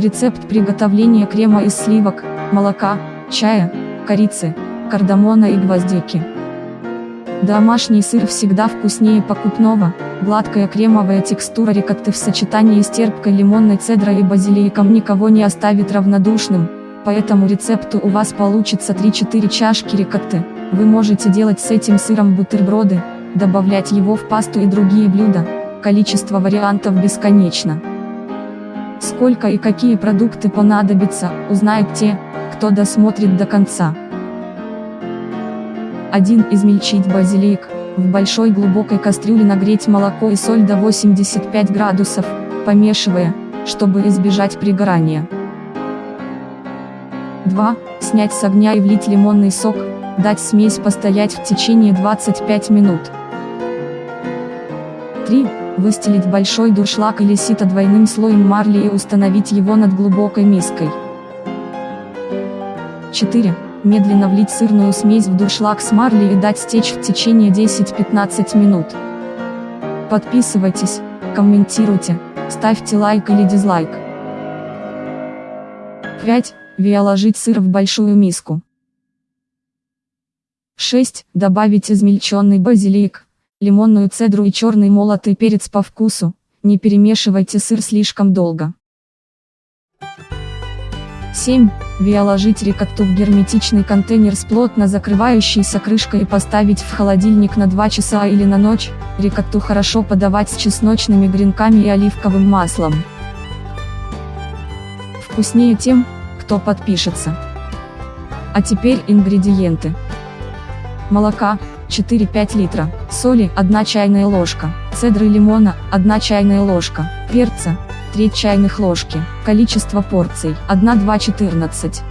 Рецепт приготовления крема из сливок, молока, чая, корицы, кардамона и гвоздики. Домашний сыр всегда вкуснее покупного, гладкая кремовая текстура рикотты в сочетании с терпкой лимонной цедрой и базиликом никого не оставит равнодушным, по этому рецепту у вас получится 3-4 чашки рикотты, вы можете делать с этим сыром бутерброды, добавлять его в пасту и другие блюда, количество вариантов бесконечно. Сколько и какие продукты понадобятся, узнают те, кто досмотрит до конца. 1. Измельчить базилик. В большой глубокой кастрюле нагреть молоко и соль до 85 градусов, помешивая, чтобы избежать пригорания. 2. Снять с огня и влить лимонный сок, дать смесь постоять в течение 25 минут. 3. Выстелить большой дуршлаг или сито двойным слоем марли и установить его над глубокой миской. 4. Медленно влить сырную смесь в дуршлаг с марли и дать стечь в течение 10-15 минут. Подписывайтесь, комментируйте, ставьте лайк или дизлайк. 5. Виоложить сыр в большую миску. 6. Добавить измельченный базилик, лимонную цедру и черный молотый перец по вкусу, не перемешивайте сыр слишком долго. 7. Виоложить рикотту в герметичный контейнер с плотно закрывающейся крышкой и поставить в холодильник на 2 часа или на ночь, рикотту хорошо подавать с чесночными гренками и оливковым маслом. Вкуснее тем, кто подпишется. А теперь ингредиенты. Молока, 4-5 литра, соли 1 чайная ложка, цедры лимона 1 чайная ложка, перца треть чайных ложки. Количество порций 1-2-14.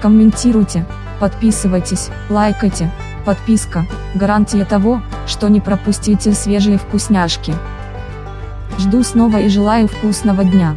Комментируйте, подписывайтесь, лайкайте. Подписка – гарантия того, что не пропустите свежие вкусняшки. Жду снова и желаю вкусного дня.